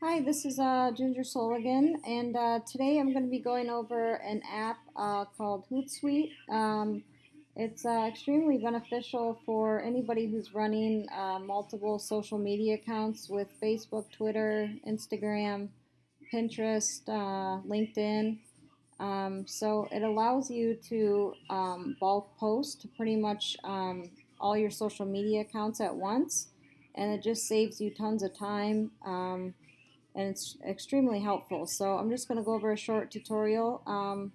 Hi, this is uh, Ginger Soligan, and uh, today I'm going to be going over an app uh, called Hootsuite. Um, it's uh, extremely beneficial for anybody who's running uh, multiple social media accounts with Facebook, Twitter, Instagram, Pinterest, uh, LinkedIn. Um, so it allows you to um, bulk post pretty much um, all your social media accounts at once, and it just saves you tons of time. And it's extremely helpful. So I'm just going to go over a short tutorial. Um,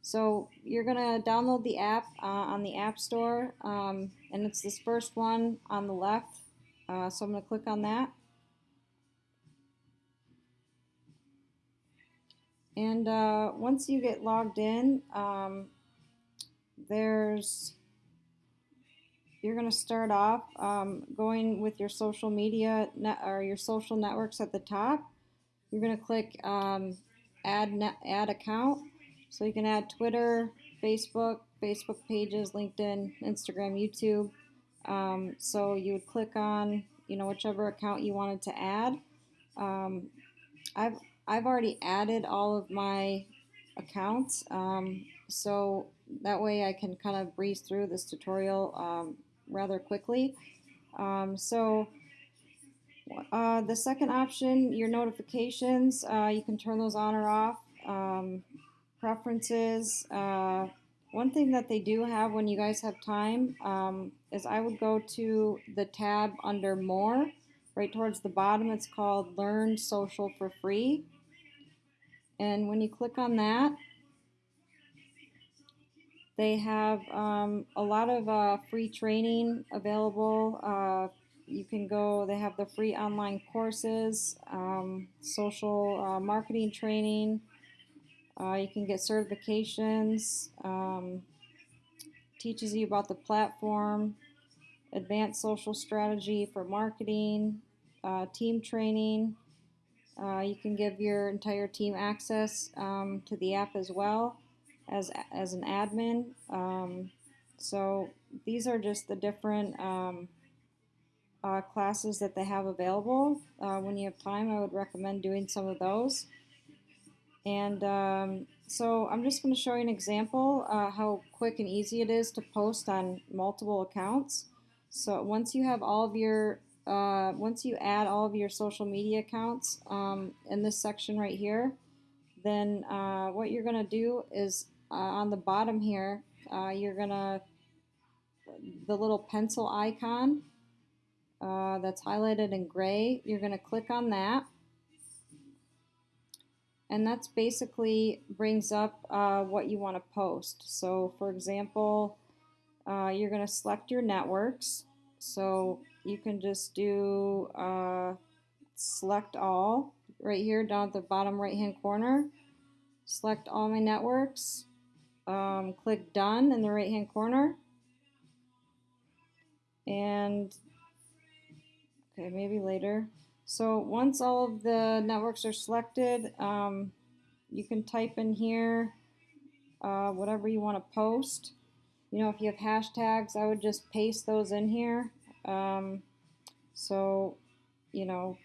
so you're going to download the app uh, on the App Store, um, and it's this first one on the left. Uh, so I'm going to click on that. And uh, once you get logged in, um, there's you're going to start off um, going with your social media or your social networks at the top you're going to click um, add, add account. So you can add Twitter, Facebook, Facebook pages, LinkedIn, Instagram, YouTube. Um, so you would click on, you know, whichever account you wanted to add. Um, I've, I've already added all of my accounts. Um, so that way I can kind of breeze through this tutorial um, rather quickly. Um, so uh, the second option, your notifications, uh, you can turn those on or off. Um, preferences, uh, one thing that they do have when you guys have time um, is I would go to the tab under more, right towards the bottom. It's called Learn Social for Free. And when you click on that, they have um, a lot of uh, free training available uh, you can go, they have the free online courses, um, social uh, marketing training. Uh, you can get certifications, um, teaches you about the platform, advanced social strategy for marketing, uh, team training. Uh, you can give your entire team access um, to the app as well as, as an admin. Um, so these are just the different um, uh, classes that they have available. Uh, when you have time, I would recommend doing some of those. And um, so I'm just going to show you an example uh, how quick and easy it is to post on multiple accounts. So once you have all of your, uh, once you add all of your social media accounts um, in this section right here, then uh, what you're going to do is uh, on the bottom here, you're going to, the little pencil icon, uh, that's highlighted in gray. You're going to click on that. And that's basically brings up uh, what you want to post. So for example, uh, you're going to select your networks. So you can just do uh, select all right here down at the bottom right hand corner. Select all my networks. Um, click done in the right hand corner. And Okay, maybe later. So once all of the networks are selected, um, you can type in here uh, whatever you want to post. You know, if you have hashtags, I would just paste those in here. Um, so, you know,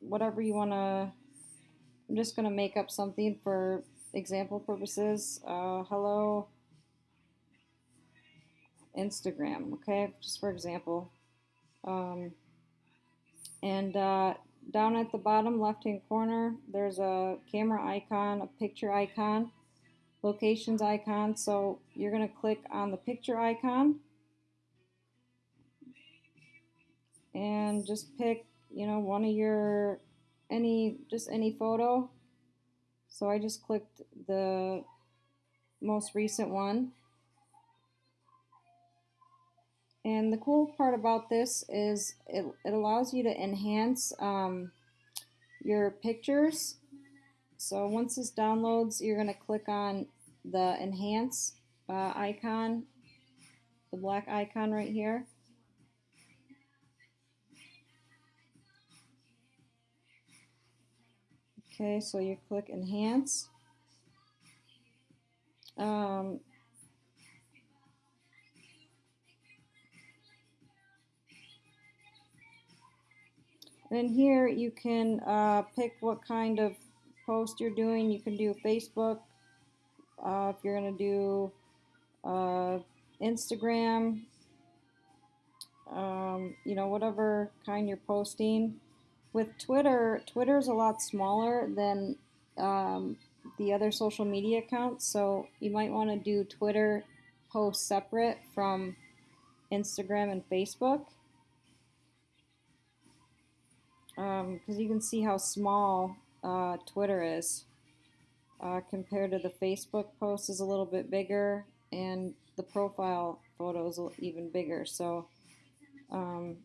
whatever you want to, I'm just going to make up something for example purposes. Uh, hello, Instagram, okay, just for example. Um, and uh, down at the bottom left hand corner, there's a camera icon, a picture icon, locations icon. So you're going to click on the picture icon and just pick, you know, one of your, any, just any photo. So I just clicked the most recent one. And the cool part about this is it, it allows you to enhance um, your pictures. So once this downloads, you're going to click on the enhance uh, icon, the black icon right here. Okay, so you click enhance. Um, And in here you can uh, pick what kind of post you're doing. You can do Facebook, uh, if you're going to do uh, Instagram, um, you know, whatever kind you're posting. With Twitter, Twitter is a lot smaller than um, the other social media accounts, so you might want to do Twitter posts separate from Instagram and Facebook. Because um, you can see how small uh, Twitter is uh, compared to the Facebook post is a little bit bigger and the profile photo is even bigger. So um,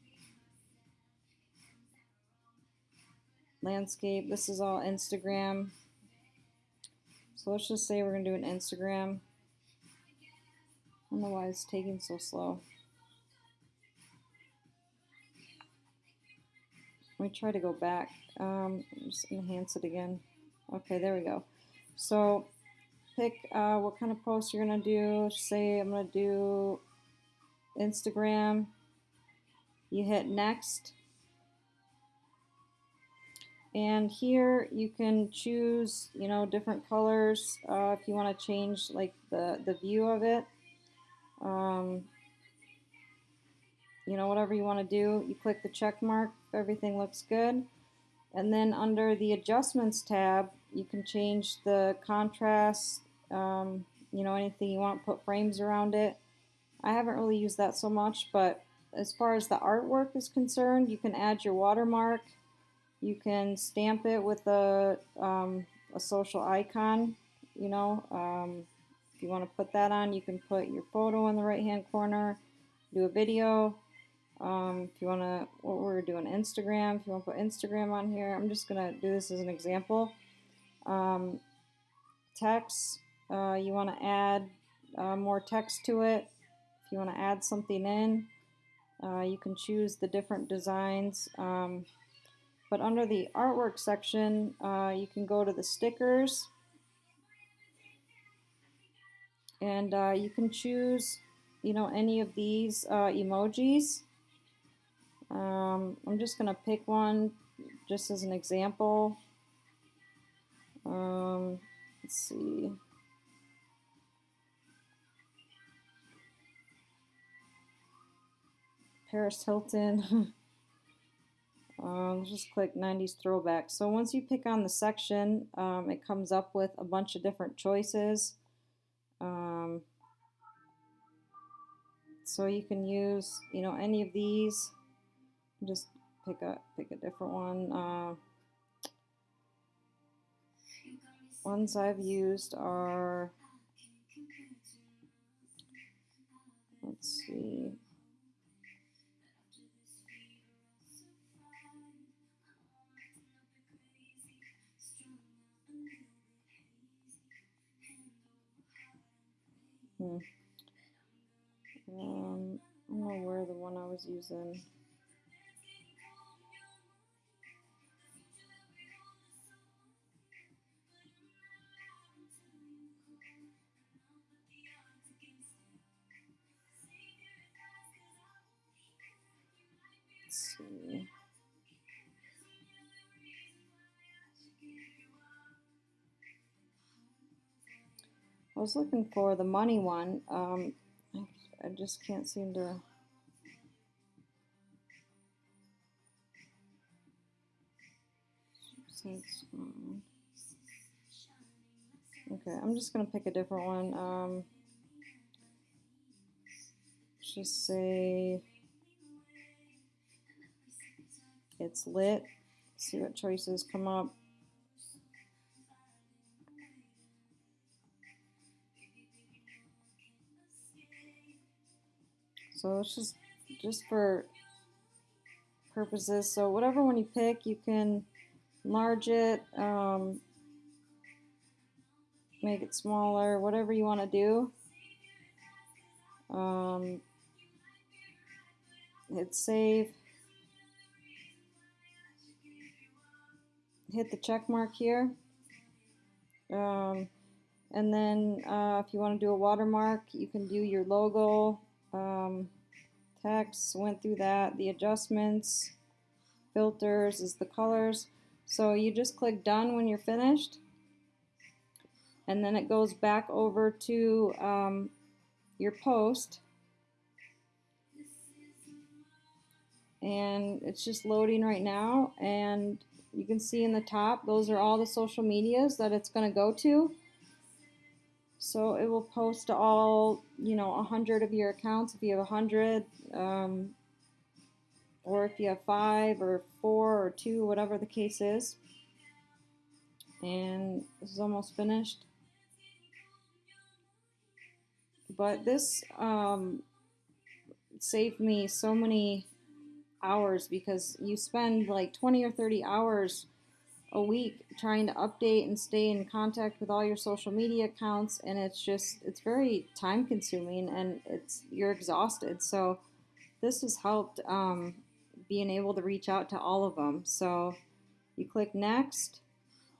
landscape, this is all Instagram. So let's just say we're going to do an Instagram. I don't know why it's taking so slow. Let me try to go back. Um, just enhance it again. Okay, there we go. So pick uh, what kind of post you're going to do. Say I'm going to do Instagram. You hit next. And here you can choose, you know, different colors uh, if you want to change like the, the view of it. Um, you know, whatever you want to do. You click the check mark everything looks good. And then under the adjustments tab, you can change the contrast, um, you know, anything you want, put frames around it. I haven't really used that so much, but as far as the artwork is concerned, you can add your watermark. You can stamp it with a, um, a social icon, you know. Um, if you want to put that on, you can put your photo in the right-hand corner, do a video. Um, if you want to, what we're doing, Instagram, if you want to put Instagram on here, I'm just going to do this as an example. Um, text, uh, you want to add uh, more text to it. If you want to add something in, uh, you can choose the different designs. Um, but under the artwork section, uh, you can go to the stickers. And uh, you can choose, you know, any of these uh, emojis. Um, I'm just going to pick one just as an example. Um, let's see. Paris Hilton. um, just click 90s throwback. So once you pick on the section, um, it comes up with a bunch of different choices. Um, so you can use, you know, any of these. Just pick a pick a different one. Uh, ones I've used are, let's see, Hmm. Um, I don't know where the one I was using. I was looking for the money one. Um, I, just can't seem to. Okay, I'm just gonna pick a different one. Um, just say it's lit. See what choices come up. So it's just just for purposes. So whatever one you pick, you can enlarge it, um, make it smaller, whatever you want to do. Um, hit save. hit the check mark here. Um, and then uh, if you want to do a watermark, you can do your logo, um, text, went through that, the adjustments, filters is the colors. So you just click done when you're finished. And then it goes back over to um, your post. And it's just loading right now. And you can see in the top, those are all the social medias that it's going to go to. So it will post to all, you know, a hundred of your accounts if you have a hundred, um, or if you have five or four or two, whatever the case is. And this is almost finished. But this um, saved me so many hours because you spend like 20 or 30 hours a week trying to update and stay in contact with all your social media accounts and it's just it's very time consuming and it's you're exhausted. So this has helped um, being able to reach out to all of them so you click next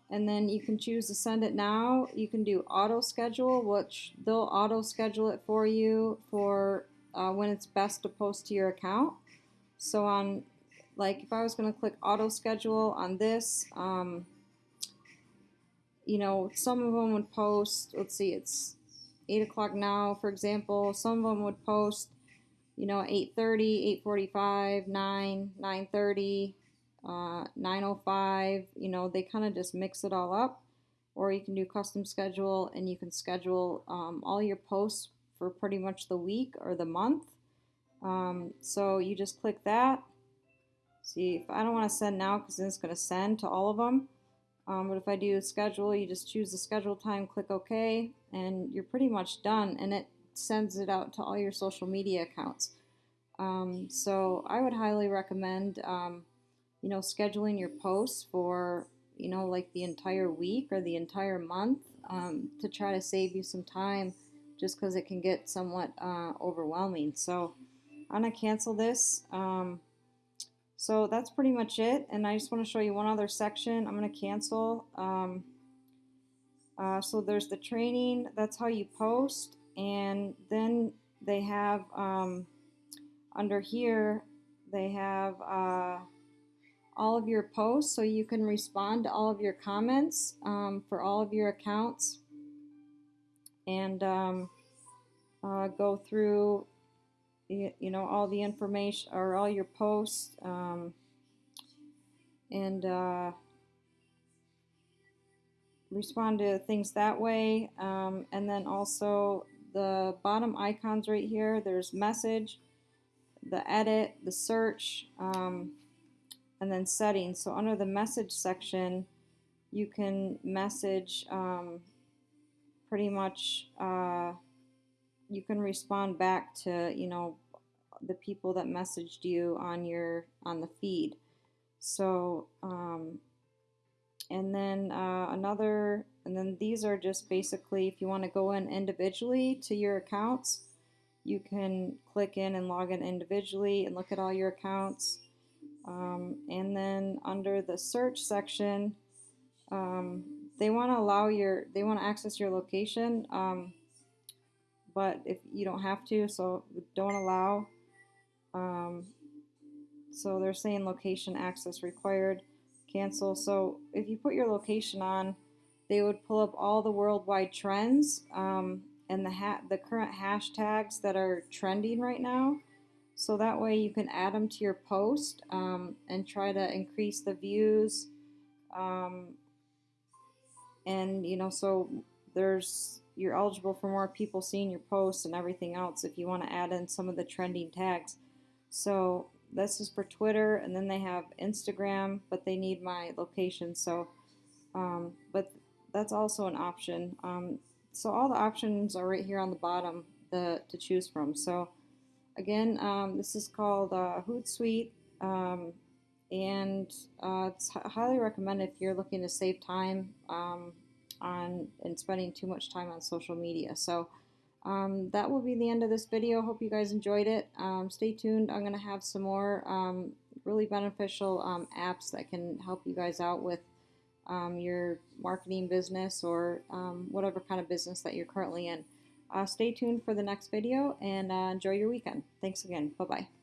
and then you can choose to send it now. You can do auto schedule which they'll auto schedule it for you for uh, when it's best to post to your account. So on like if I was going to click auto schedule on this, um, you know, some of them would post, let's see, it's 8 o'clock now, for example. Some of them would post, you know, 8.30, 8.45, 9, 9.30, uh, 9.05. You know, they kind of just mix it all up. Or you can do custom schedule and you can schedule um, all your posts for pretty much the week or the month. Um, so you just click that See, if I don't want to send now because then it's going to send to all of them. Um, but if I do schedule, you just choose the schedule time, click OK, and you're pretty much done. And it sends it out to all your social media accounts. Um, so I would highly recommend, um, you know, scheduling your posts for, you know, like the entire week or the entire month um, to try to save you some time just because it can get somewhat uh, overwhelming. So I'm going to cancel this. Um, so that's pretty much it. And I just want to show you one other section. I'm going to cancel. Um, uh, so there's the training. That's how you post. And then they have um, under here, they have uh, all of your posts. So you can respond to all of your comments um, for all of your accounts. And um, uh, go through you you know all the information or all your posts um, and uh, respond to things that way um, and then also the bottom icons right here there's message the edit the search um, and then settings. So under the message section you can message um, pretty much uh, you can respond back to you know the people that messaged you on your on the feed. So um, and then uh, another and then these are just basically if you want to go in individually to your accounts you can click in and log in individually and look at all your accounts. Um, and then under the search section um, they want to allow your they want to access your location um, but if you don't have to, so don't allow. Um, so they're saying location access required, cancel. So if you put your location on, they would pull up all the worldwide trends um, and the the current hashtags that are trending right now. So that way you can add them to your post um, and try to increase the views. Um, and you know, so there's you're eligible for more people seeing your posts and everything else if you want to add in some of the trending tags. So this is for Twitter, and then they have Instagram, but they need my location. So, um, but that's also an option. Um, so all the options are right here on the bottom the, to choose from. So again, um, this is called uh, Hootsuite, um, and uh, it's highly recommended if you're looking to save time um, on and spending too much time on social media. So um, that will be the end of this video. Hope you guys enjoyed it. Um, stay tuned. I'm going to have some more um, really beneficial um, apps that can help you guys out with um, your marketing business or um, whatever kind of business that you're currently in. Uh, stay tuned for the next video and uh, enjoy your weekend. Thanks again. Bye-bye.